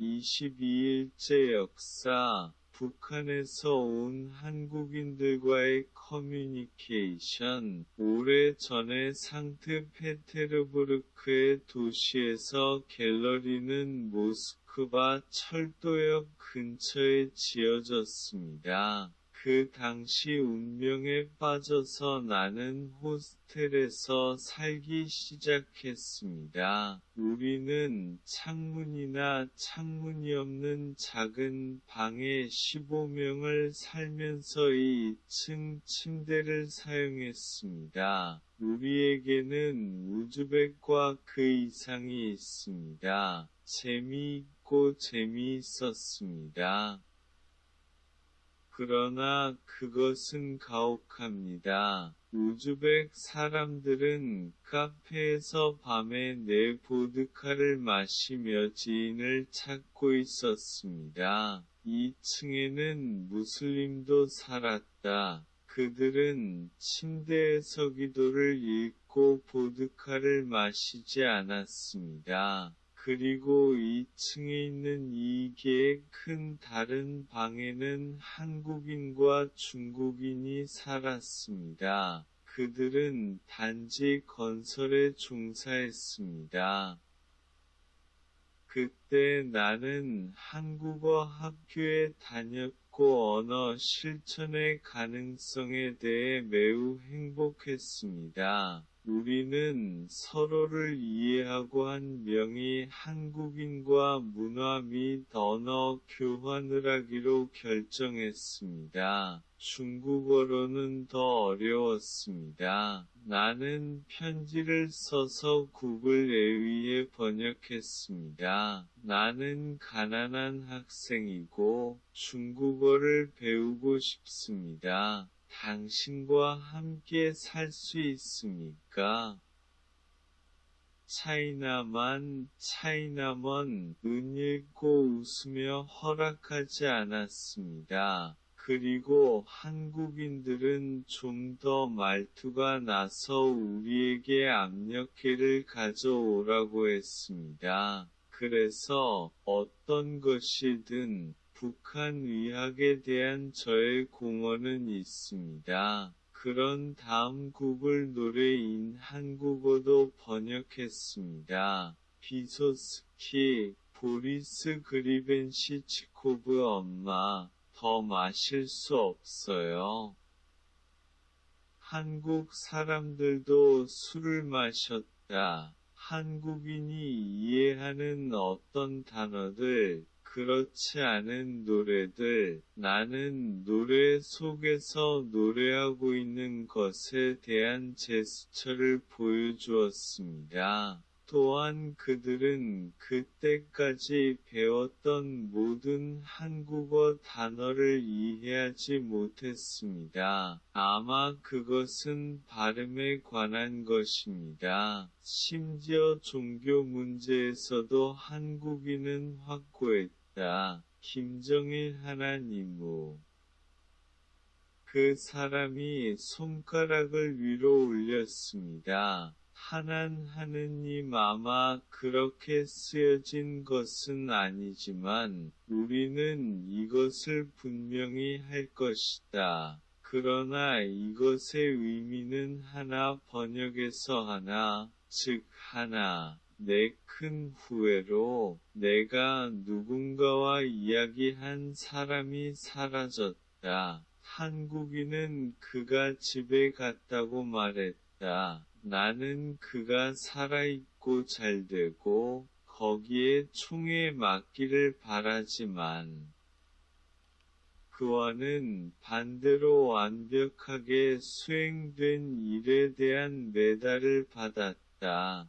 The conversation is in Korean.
22일째 역사 북한에서 온 한국인들과의 커뮤니케이션 오래 전에 상트페테르부르크의 도시에서 갤러리는 모스크바 철도역 근처에 지어졌습니다. 그 당시 운명에 빠져서 나는 호스텔에서 살기 시작했습니다. 우리는 창문이나 창문이 없는 작은 방에 15명을 살면서 2층 침대를 사용했습니다. 우리에게는 우즈벡과 그 이상이 있습니다. 재미있고 재미있었습니다. 그러나 그것은 가혹합니다. 우즈벡 사람들은 카페에서 밤에 내 보드카를 마시며 지인을 찾고 있었습니다. 2층에는 무슬림도 살았다. 그들은 침대에서 기도를 읽고 보드카를 마시지 않았습니다. 그리고 2층에 있는 이 개의 큰 다른 방에는 한국인과 중국인이 살았습니다. 그들은 단지 건설에 종사했습니다. 그때 나는 한국어 학교에 다녔고 언어 실천의 가능성에 대해 매우 행복했습니다. 우리는 서로를 이해하고 한 명이 한국인과 문화 및 언어 교환을 하기로 결정했습니다. 중국어로는 더 어려웠습니다. 나는 편지를 써서 구글 에위에 번역했습니다. 나는 가난한 학생이고 중국어를 배우고 싶습니다. 당신과 함께 살 수 있습니까? 차이나만, 차이나먼, 은 읽고 웃으며 허락하지 않았습니다. 그리고 한국인들은 좀 더 말투가 나서 우리에게 압력계를 가져오라고 했습니다. 그래서 어떤 것이든 북한 의학에 대한 저의 공헌은 있습니다. 그런 다음 구글 노래인 한국어도 번역했습니다. 비소스키, 보리스 그리벤시치코브 엄마, 더 마실 수 없어요. 한국 사람들도 술을 마셨다. 한국인이 이해하는 어떤 단어들, 그렇지 않은 노래들, 나는 노래 속에서 노래하고 있는 것에 대한 제스처를 보여주었습니다. 또한 그들은 그때까지 배웠던 모든 한국어 단어를 이해하지 못했습니다. 아마 그것은 발음에 관한 것입니다. 심지어 종교 문제에서도 한국인은 확고했다. 김정일 하나님우 그 사람이 손가락을 위로 올렸습니다. 하난 하느님 아마 그렇게 쓰여진 것은 아니지만 우리는 이것을 분명히 할 것이다. 그러나 이것의 의미는 하나 번역에서 하나, 즉 하나, 내 큰 후회로 내가 누군가와 이야기한 사람이 사라졌다. 한국인은 그가 집에 갔다고 말했다. 나는 그가 살아있고 잘되고 거기에 총에 맞기를 바라지만 그와는 반대로 완벽하게 수행된 일에 대한 메달을 받았다.